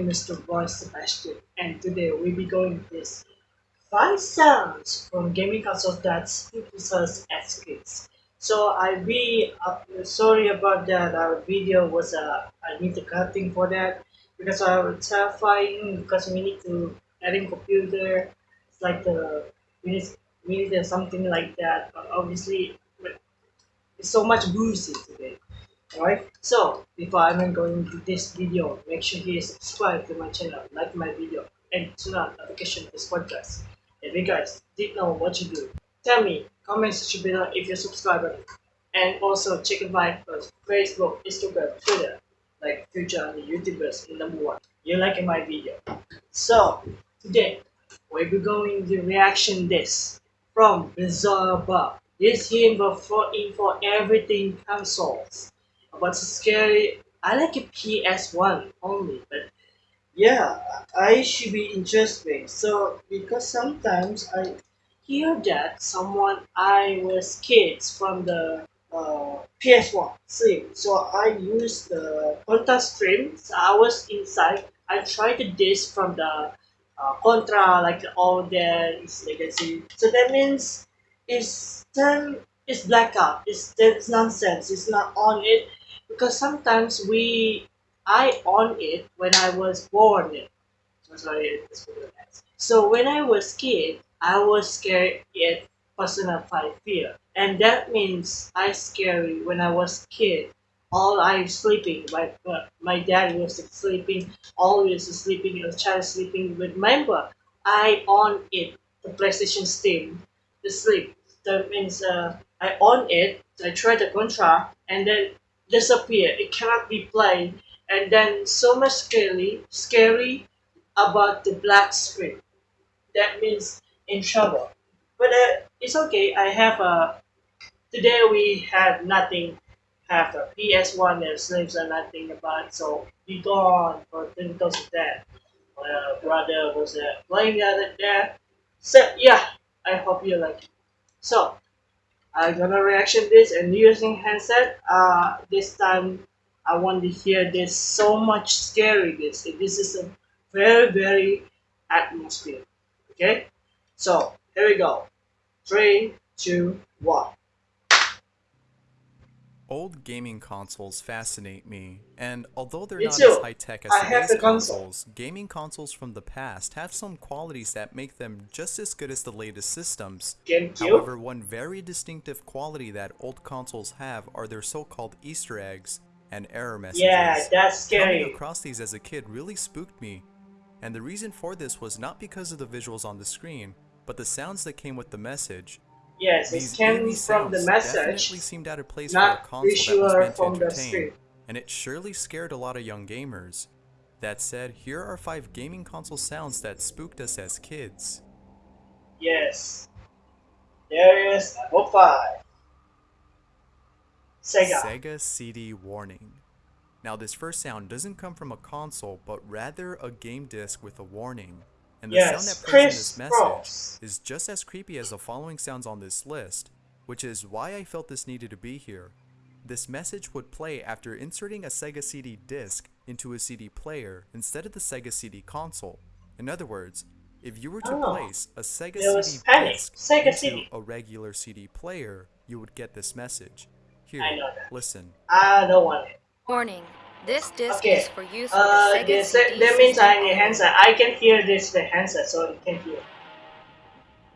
name is Boy Sebastian, and today we'll be going this five sounds from gaming consoles that to us as kids. So I be uh, sorry about that. Our video was uh, I need to cutting for that because I was terrifying because we need to adding computer. It's like the we need we need something like that. But obviously, it's so much bruising today. Alright, so before I am going to this video, make sure you subscribe to my channel, like my video, and turn on notification this podcast. If you guys did know what you do, tell me, comment section below if you're subscriber, and also check out my Facebook, Instagram, Twitter, like future and YouTubers in number one. You liking my video. So, today, we'll be going to reaction this from Bizarre Bob. This game for in for everything consoles what's scary I like a PS1 only, but yeah, I should be interesting. So because sometimes I hear that someone I was kids from the uh, PS1 stream. So I use the Contra stream. So I was inside. I tried to disk from the uh, Contra, like all the legacy. So that means it's turn it's blackout. It's that's nonsense. It's not on it because sometimes we I on it when I was born. So when I was kid, I was scared at personal five fear, and that means I scary when I was kid. All I sleeping, my my dad was sleeping, always sleeping, a child sleeping. Remember, I on it the PlayStation Steam, the sleep. That means uh, I on it. I try the contra, and then disappear. It cannot be played. And then so much scary, scary about the black screen. That means in trouble. But uh, it's okay. I have a. Today we have nothing. Have a PS1 and slaves nothing about. So be gone for because of that. My uh, brother was uh, playing other there. So yeah, I hope you like it. So I'm gonna reaction this and using handset. Uh, this time I want to hear this so much scary. This this is a very very atmosphere. Okay, so here we go. Three, two, one. Old gaming consoles fascinate me, and although they're me not too. as high-tech as today's the consoles, gaming consoles from the past have some qualities that make them just as good as the latest systems. However, one very distinctive quality that old consoles have are their so-called Easter eggs and error messages. Yeah, that's scary. Coming across these as a kid really spooked me, and the reason for this was not because of the visuals on the screen, but the sounds that came with the message, Yes, it came from the message. seemed out of place not for a console that was meant to entertain, and it surely scared a lot of young gamers. That said, here are 5 gaming console sounds that spooked us as kids. Yes. There is number 5. Sega. Sega CD warning. Now this first sound doesn't come from a console, but rather a game disc with a warning. And the yes, sound that plays in this message is just as creepy as the following sounds on this list, which is why I felt this needed to be here. This message would play after inserting a Sega CD disc into a CD player instead of the Sega CD console. In other words, if you were to oh, place a Sega CD disc Sega into CD. a regular CD player, you would get this message. Here, listen. I don't want it. Warning. This disc okay. is for use with uh, the Sega CD That means I need handset. I can hear this the handset, so you can hear.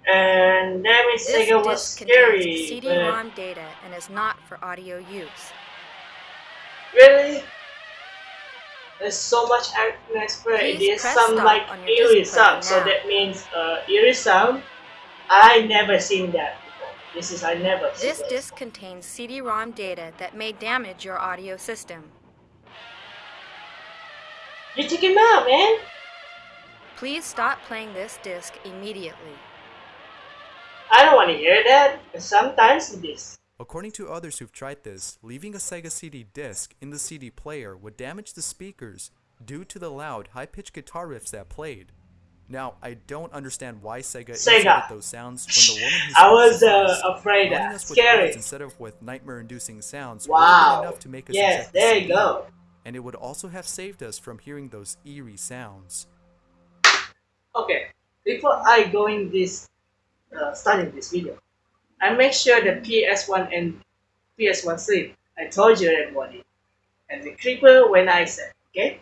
And that means this Sega was scary. CD-ROM data and is not for audio use. Really? There's so much atmosphere. It is some like eerie sound. So that means uh, eerie sound. I never seen that. This is I never. This disc contains CD-ROM data that may damage your audio system. You took him out, man. Please stop playing this disc immediately. I don't want to hear that. Sometimes this. According to others who've tried this, leaving a Sega CD disc in the CD player would damage the speakers due to the loud, high-pitched guitar riffs that played. Now, I don't understand why Sega, Sega. those sounds when the woman who I was uh, afraid of. Scary. Instead of with nightmare-inducing sounds, wow. enough to make us yes, there you go. And it would also have saved us from hearing those eerie sounds. Okay, before I going this, uh, starting this video, I make sure the PS1 and PS1 sleep. I told you everybody. And the creeper when I said, okay?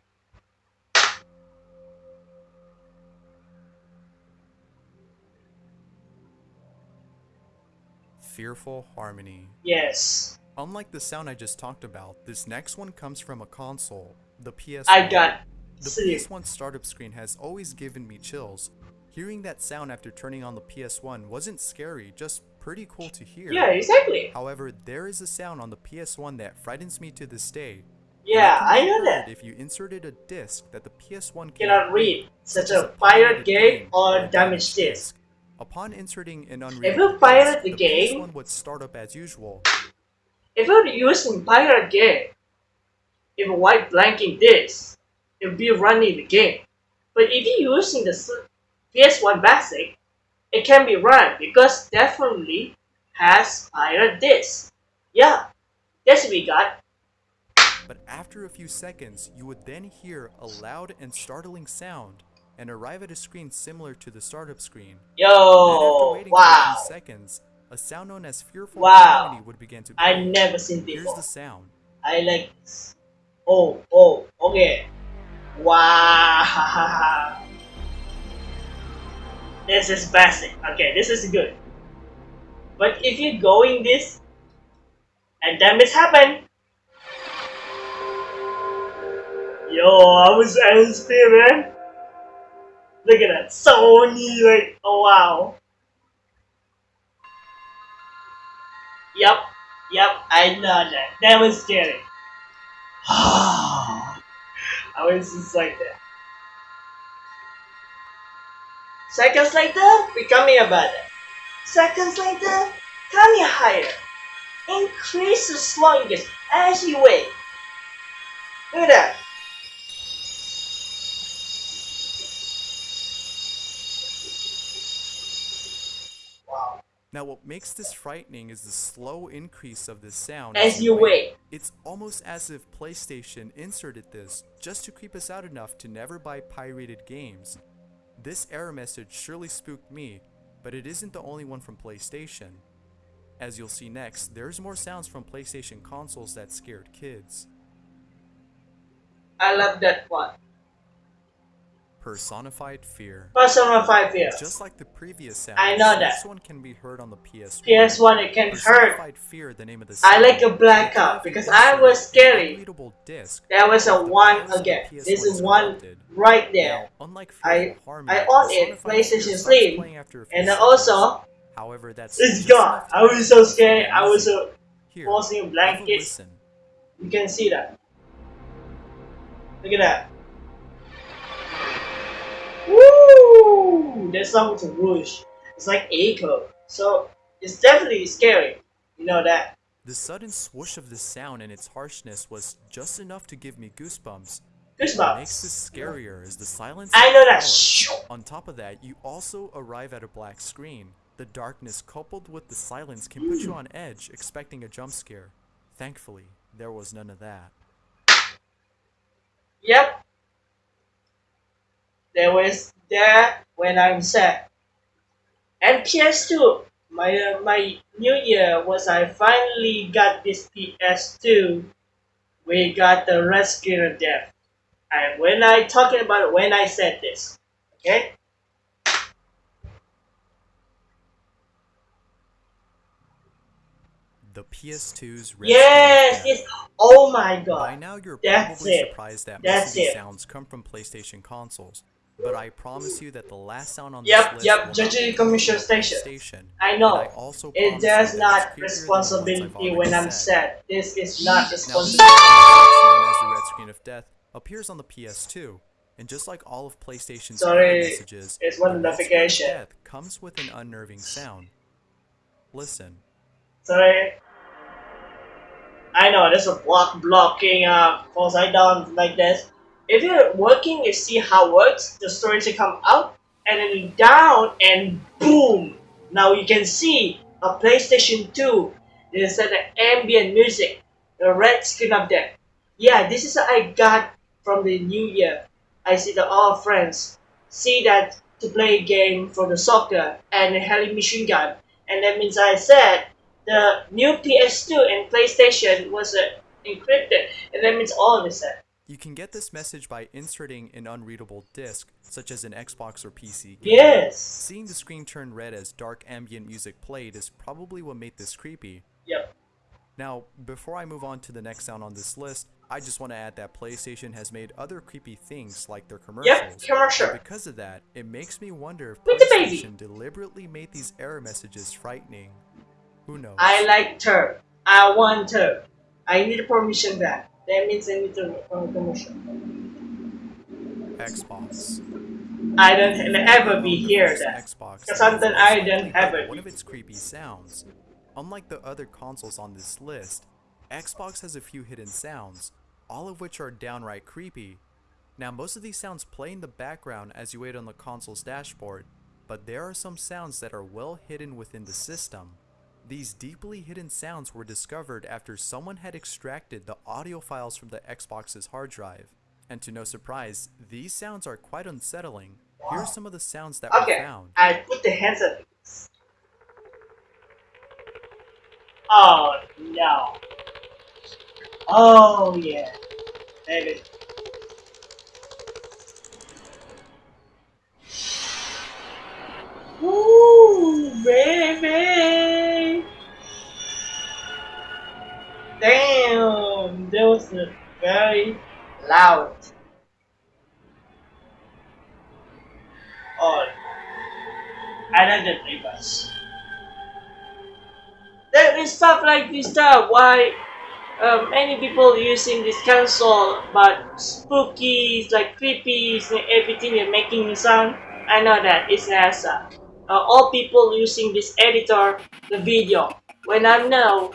Fearful Harmony. Yes. Unlike the sound I just talked about, this next one comes from a console, the PS1. I got the sleep. PS1 startup screen has always given me chills. Hearing that sound after turning on the PS1 wasn't scary, just pretty cool to hear. Yeah, exactly. However, there is a sound on the PS1 that frightens me to this day. Yeah, I know that. If you inserted a disc that the PS1 Cannot read such as a pirate game or damaged disc. Upon inserting an you unreadable pirate disc, the game- PS1 would start up as usual. If you're using pirate game, if a white blanking this, it will be running the game. But if you're using the s- PS1 basic, it can be run because definitely has pirate disc. Yeah, that's what we got. But after a few seconds, you would then hear a loud and startling sound and arrive at a screen similar to the startup screen. Yo, wow. seconds, a sound known as Fearful Wow. Harmony would begin to I never seen Here's before. the sound. I like this. Oh, oh, okay. Wow. This is basic. Okay, this is good. But if you go in this and damage happen, yo, I was angry, man. Look at that, Sony, like, oh wow. Yep, yep, I know that. That was scary. I was just like that. Seconds later, becoming a better. Seconds later, coming higher. Increase the slowiness as you wait. Look at that. Now, what makes this frightening is the slow increase of this sound As you wait. It's almost as if PlayStation inserted this just to creep us out enough to never buy pirated games. This error message surely spooked me, but it isn't the only one from PlayStation. As you'll see next, there's more sounds from PlayStation consoles that scared kids. I love that one. Personified Fear. Persona 5 years. Just like the previous sound, I know that. this one can be heard on the PS1. PS1 it can hurt. Personified Fear, the name of the I like a blackout because I was scary. disc, There was a one again. PS1 This is one right there. Now, unlike I- Fearful Harmony, I own it, Personified Fear PlayStation Slim, playing after a few And also, however, that's it's gone. I was so scared. I was so Here, forcing a blankets. You can see that. Look at that. There's something to whoosh. It's like echo. So it's definitely scary. You know that. The sudden swoosh of the sound and its harshness was just enough to give me goosebumps. Goosebumps. What makes this scarier is the silence. I know that. On top of that, you also arrive at a black screen. The darkness coupled with the silence can put you on edge, expecting a jump scare. Thankfully, there was none of that. Yep. There was that when I'm sad. And PS2. My uh, my new year was I finally got this PS2. We got the Rescue of Death. And when I talking about it, when I said this, okay? The PS2's Red Yes, yes. Oh my god. By now, you're That's probably it. surprised that That's most of these it. sounds come from PlayStation consoles. But I promise you that the last sound on Yep, this yep, not Commission from Station. I know. I also It does not it's creepier than the ones I've responsibility when I'm sad. This is not Now, this responsibility. as the red screen of death, appears on the PS2, and just like all of PlayStation's Sorry, messages, it's one the red screen of notification. death comes with an unnerving sound. Listen. Sorry. I know there's a block blocking uh falls I down like this. If you're working, you see how it works. The storage will come out and then down and boom. Now you can see a PlayStation 2. There's an ambient music, the red screen of death. Yeah, this is what I got from the New Year. I see that all friends see that to play a game for the soccer and a heli machine gun, and that means I said the new PS2 and PlayStation was uh, encrypted, and that means all of a sudden. You can get this message by inserting an unreadable disk, such as an Xbox or PC game. Yes! Seeing the screen turn red as dark ambient music played is probably what made this creepy. Yep. Now, before I move on to the next sound on this list, I just want to add that PlayStation has made other creepy things like their commercials. Yep, commercial. And because of that, it makes me wonder if With. PlayStation deliberately made these error messages frightening. Who knows? I like her. I want her. I need permission back. That means I need to uh, permission. Xbox. I don't ever be here then. Xbox. Because something I don't have One of its creepy sounds. Unlike the other consoles on this list, Xbox has a few hidden sounds, all of which are downright creepy. Now, most of these sounds play in the background as you wait on the console's dashboard, but there are some sounds that are well hidden within the system. These deeply hidden sounds were discovered after someone had extracted the audio files from the Xbox's hard drive. And to no surprise, these sounds are quite unsettling. Here are some of the sounds that were Okay, found. I put the hands up. Oh no. Oh yeah. Baby. Ooh, baby. Damn, that was very loud. Oh, I don't get play. There is stuff like this stuff. Why uh, many people using this console, but spooky, like creepy, and everything and making sound. I know that it's NASA. Uh, all people using this editor, the video. When I know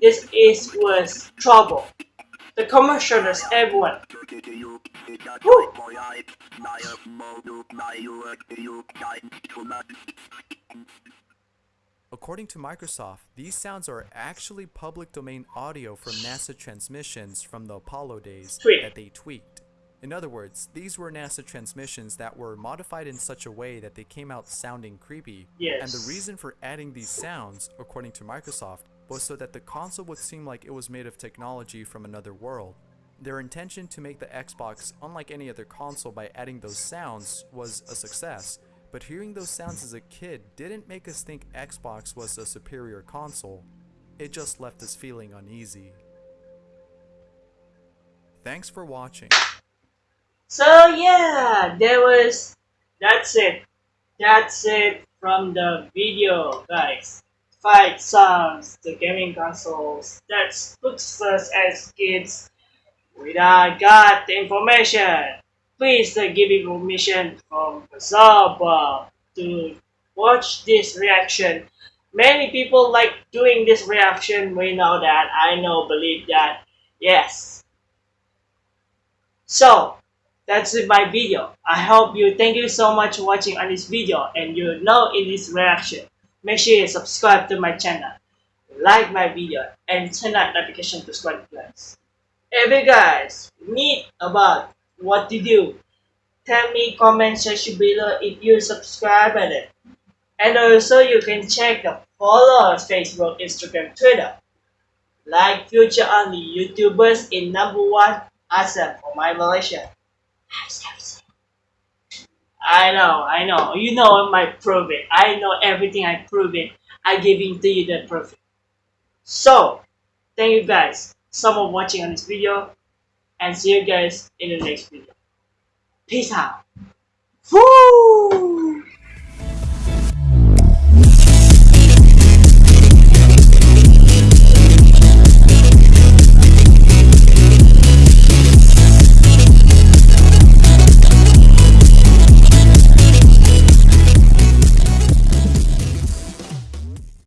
this is was trouble. The commercials, everyone. Woo! According to Microsoft, these sounds are actually public domain audio from NASA transmissions from the Apollo days that they tweaked. In other words, these were NASA transmissions that were modified in such a way that they came out sounding creepy. Yes. And the reason for adding these sounds, according to Microsoft, was so that the console would seem like it was made of technology from another world. Their intention to make the Xbox unlike any other console by adding those sounds was a success, but hearing those sounds as a kid didn't make us think Xbox was a superior console. It just left us feeling uneasy. Thanks for watching. So yeah, there was. That's it. That's it from the video, guys. Fight songs, the gaming consoles. That spooks us as kids. Done got the information. Please uh, give me permission from sub uh, to watch this reaction. Many people like doing this reaction. We know that. I know, believe that. Yes. So, that's my video. I hope you thank you so much for watching on this video and you know in this reaction. Make sure you subscribe to my channel, like my video, and turn on notification to subscribe guys. You guys need about what to do, tell me comment section below if you subscribe at it. And also you can check the follow Facebook, Instagram, Twitter. Like future only YouTubers in number one awesome for my Malaysia. I know, I know. You know my prove it. I know everything I prove it. I giving to you the proof. So, thank you guys so much watching on this video. And see you guys in the next video. Peace out. Woo!